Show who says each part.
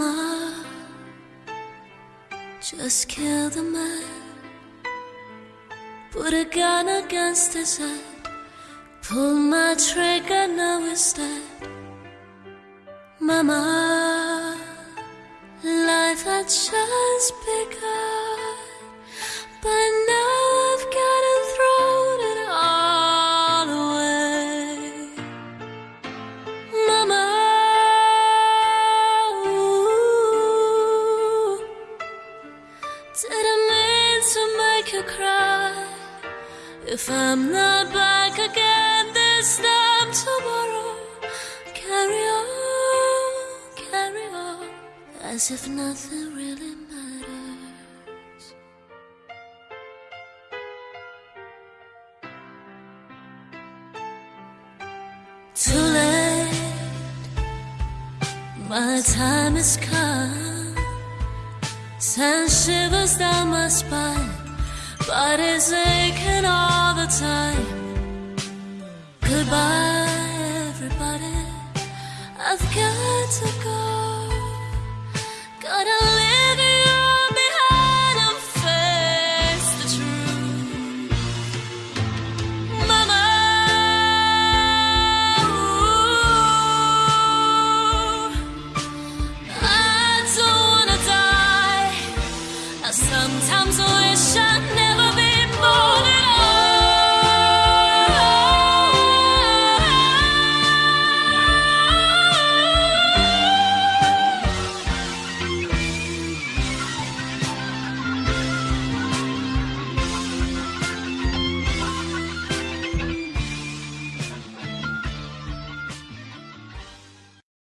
Speaker 1: Mama, just kill the man. Put a gun against his head. Pull my trigger, now he's dead. Mama, life had just begun. But didn't mean to make you cry. If I'm not back again this time tomorrow, carry on, carry on, as if nothing really matters. Too late, my time has come. Send shivers down my spine, body's aching all the time. Goodbye, everybody. I've got to go.